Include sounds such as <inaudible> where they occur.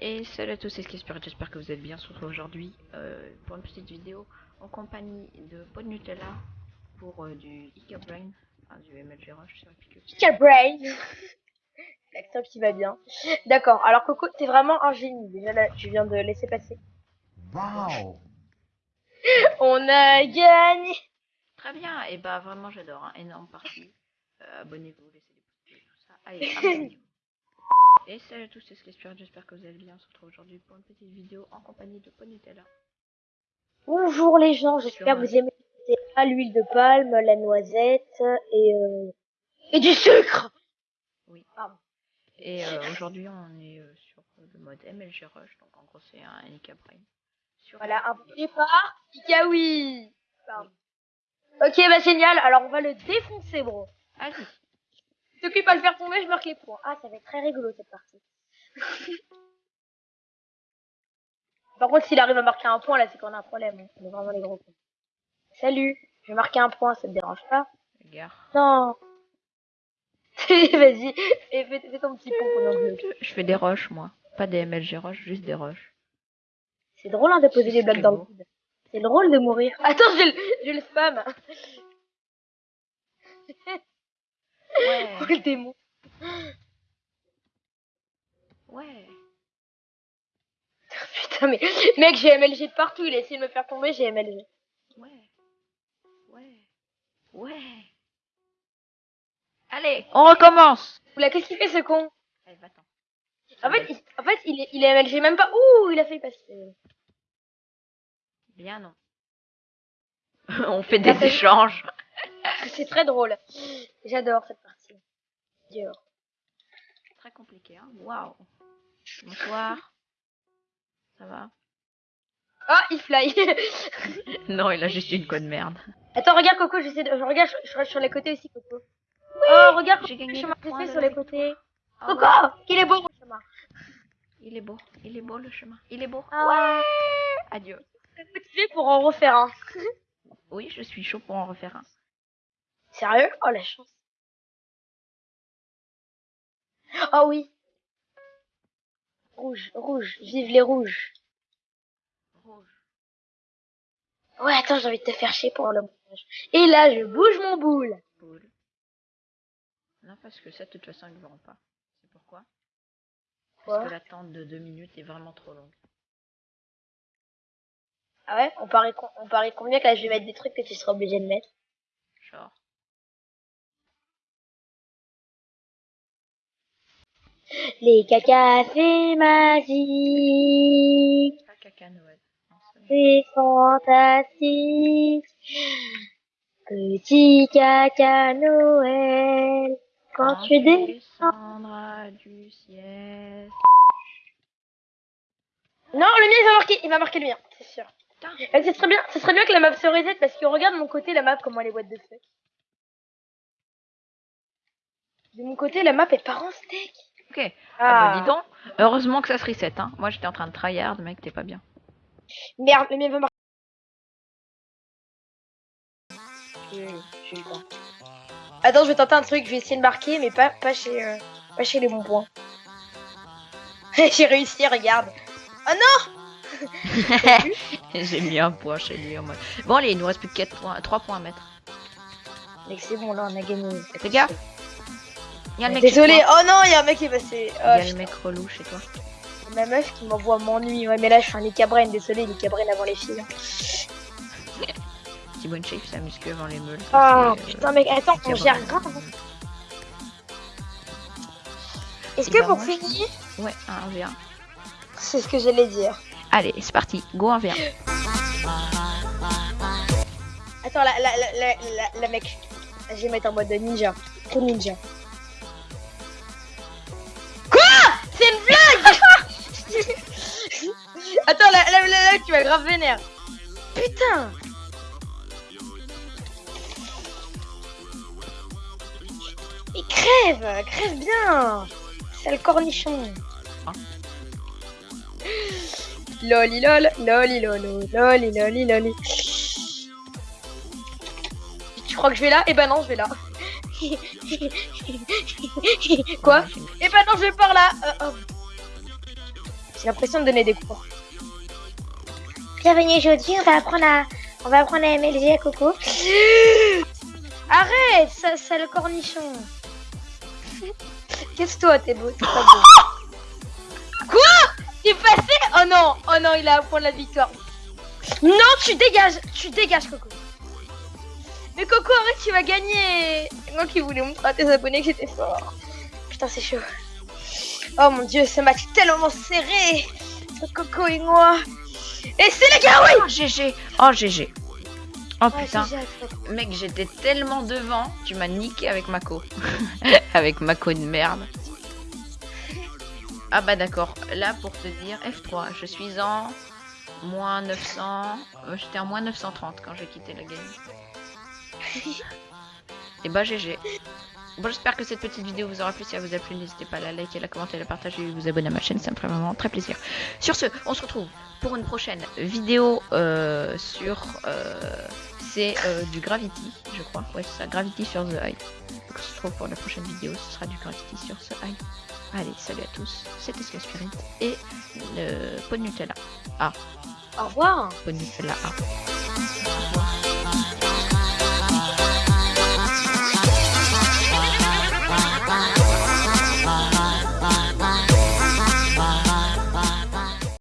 Et salut à tous, c'est Skisper, j'espère que vous êtes bien. On se retrouve aujourd'hui euh, pour une petite vidéo en compagnie de Pod Nutella pour euh, du Ica Brain, enfin, du MLG Rush sur. Ica Brain <laughs> L'accent qui va bien. D'accord, alors Coco, t'es vraiment un génie. Déjà là, je viens de laisser passer. Wow <laughs> On a gagné Très bien, et bah vraiment j'adore, hein, énorme partie. Euh, Abonnez-vous, laissez des pouces bleus, tout ça. Allez, <laughs> abonnez-vous. Et salut à tous, c'est Skisper, j'espère que vous allez bien. On se retrouve aujourd'hui pour une petite vidéo en compagnie de Pod Nutella. Bonjour les gens, j'espère que vous aimez l'huile de palme, la noisette et euh... et du sucre. Oui. Pardon. Et euh, aujourd'hui on est euh, sur le mode MLG Rush, donc en gros c'est un Ica Brain. Sur Voilà, un départ, Kikawi. Pardon. Ok, bah génial. Alors on va le défoncer, bro. Allez, T'occupes à le faire tomber, je marque les points. Ah, ça va être très rigolo cette partie. <laughs> Par contre, s'il arrive à marquer un point, là, c'est qu'on a un problème. hein. On est vraiment les gros cons. Salut, je vais marquer un point, ça te dérange pas? Gare. Non. <laughs> Vas-y, fais, ton petit pont je- Je fais des rushs moi, pas des MLG Rush, juste des rushs. C'est drôle hein, de poser des blagues dans le vide. C'est drôle de mourir. <laughs> Attends, je le, je le spam. Ouais, <laughs> Oh, le démon. ouais. <laughs> Putain, mais mec, j'ai MLG de partout. Il a essayé de me faire tomber, j'ai MLG. Ouais. Ouais. Ouais. Allez, on recommence. Oula, qu'est-ce qu'il fait ce con? Allez, va-t'en. En fait, il, en fait, il est, il est MLG même pas. Ouh, il a fait passer. Bien non. <laughs> on fait des échanges. C'est très drôle. J'adore cette partie. Dur. Très compliqué, hein. Waouh. Bonsoir. Ça va? Oh, il fly. <laughs> Non, il a juste une code merde. Attends, regarde Coco, j'essaie de. Je regarde, je, je reste sur les côtés aussi, Coco. oh, regarde, j'ai gagné le chemin le sur les côtés. Ah Coco, ouais. il est beau mon chemin. Il est beau. Il est beau le chemin. Il est beau. Ah, Adieu. motivé pour en refaire un. Oui, je suis chaud pour en refaire un. Sérieux? Oh la chance. Oh oui. Rouge, rouge, vive les rouges. Rouge. Ouais, attends, j'ai envie de te faire chier pour le montage. Et là, je bouge mon boule. Non, parce que ça, de toute façon, ils ne verront pas. C'est pourquoi? Quoi? Parce que l'attente de deux minutes est vraiment trop longue. Ah ouais? On parie, on parie combien que là, je vais mettre des trucs que tu seras obligé de mettre? Genre. Les cacas, c'est magique. Pas caca Noël. C'est- fantastique. Petit caca Noël. Quand tu descends. descendras du ciel. Non, le mien il va marquer, il va marquer le mien, c'est sûr. Putain. Euh, Ce serait bien, ce serait bien que la map se reset parce que regarde de mon côté la map comment elle est boîte de fuck. De mon côté la map est pas en steak. Ok. Ah, bah dis donc. Heureusement que ça se reset, hein. Moi, j'étais en train de tryhard, mec, t'es pas bien. Merde, eu peur. Attends, je vais tenter un truc, je vais essayer de marquer, mais pas, pas chez, euh, pas chez les bons points. <laughs> j'ai réussi, regarde. Oh non <laughs> J'ai mis un point chez lui en mode. Bon, allez, il nous reste plus que 4 points, 3 points à mettre. Mec, c'est bon, là, on a gagné. Fais gaffe. Il y a le mec Désolé, oh non, il y a un mec qui est passé. Il y Oh, a le mec relou chez toi. Ma meuf qui m'envoie m'ennuie. Ouais, mais là, je suis un Icabrain, désolé, l'Icabrain avant les filles. Petit bonne shape, ça muscle avant les meules. Ah, euh, putain, mec, attends, on gère grave. Est-ce Et que bah, pour finir, Ouais, un V1. c'est ce que j'allais dire. Allez, c'est parti. Go un V1. Attends, la, la, la, la, la, la mec. Je vais mettre en mode ninja. Trop ninja. Tu vas grave vénère. Putain Et crève Crève bien Sale cornichon Ah. Loli lol, loli lolo, loli loli loli. Tu crois que je vais là? Eh ben non, je vais là. <laughs> Quoi? Eh ben non, je vais par là. Euh, oh. J'ai l'impression de donner des cours. Bienvenue aujourd'hui, on va apprendre à, on va apprendre à MLG à Coco. <gasps> Arrête, ça, c'est le cornichon. Qu'est-ce que toi, t'es beau, t'es pas beau. <laughs> Quoi? T'es passé? Oh non, oh non, il a un point de la victoire. Non, tu dégages, tu dégages, Coco. Mais Coco, arrête, tu vas gagner. Moi qui voulais montrer à tes abonnés que j'étais fort. Putain, c'est chaud. Oh mon dieu, ce match est tellement serré. Coco et moi. Et c'est le gars, oui Oh GG Oh GG Oh Ah, putain. Mec, j'étais tellement devant, tu m'as niqué avec Mako. <laughs> avec Mako de merde. Ah bah d'accord, là pour te dire, F3, je suis en moins 900... euh, J'étais en moins 930 quand j'ai quitté la game. <laughs> Et bah GG. Bon j'espère que cette petite vidéo vous aura plu, si elle vous a plu n'hésitez pas à la liker, la commenter, la partager et vous abonner à ma chaîne, ça me ferait vraiment très plaisir. Sur ce, on se retrouve pour une prochaine vidéo euh, sur... euh, c'est euh, du Gravity, je crois. Ouais, c'est ça, Gravity sur The Eye. Donc on se retrouve pour la prochaine vidéo, ce sera du Gravity sur The Eye. Allez, salut à tous, c'était Sky Spirit et le pot de Nutella. Au revoir. Pot de Nutella A.